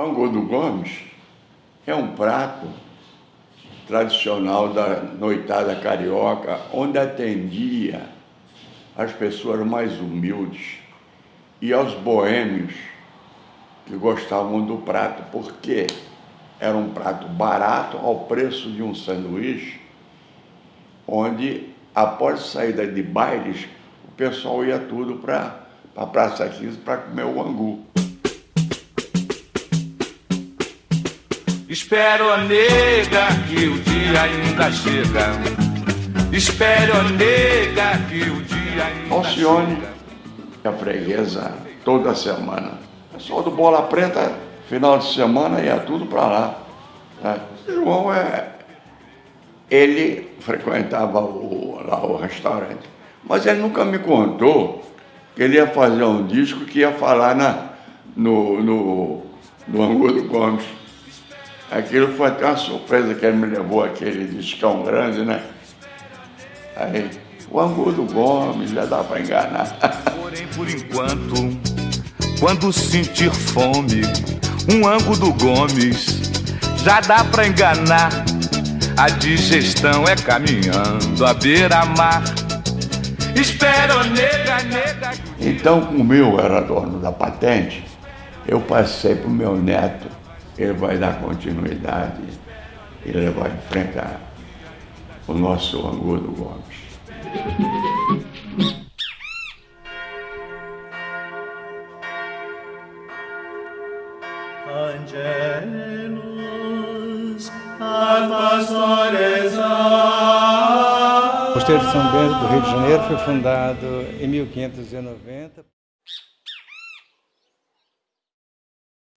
Angodo Gomes é um prato tradicional da noitada carioca, onde atendia as pessoas mais humildes e aos boêmios que gostavam do prato, porque era um prato barato ao preço de um sanduíche, onde após saída de bailes, o pessoal ia tudo para a Praça 15 para comer o angu. Espero, nega, que o dia ainda chega. Espero, nega, que o dia ainda Alcione, chega. a freguesa, toda semana. Pessoal do Bola Preta, final de semana, ia tudo para lá. Né? João é... Ele frequentava o, lá o restaurante, mas ele nunca me contou que ele ia fazer um disco que ia falar na, no, no, no Angulo Gomes. Aquilo foi até uma surpresa que ele me levou aquele discão grande, né? Aí, o Angulo Gomes, já dá para enganar. Porém, por enquanto, quando sentir fome, um ângulo do Gomes já dá pra enganar. A digestão é caminhando à beira-mar. Espero, nega, nega. Então, como eu era dono da patente, eu passei para o meu neto, ele vai dar continuidade e levar em frente a, o nosso Angulo Gomes. O Mosteiro de São Bento do Rio de Janeiro foi fundado em 1590.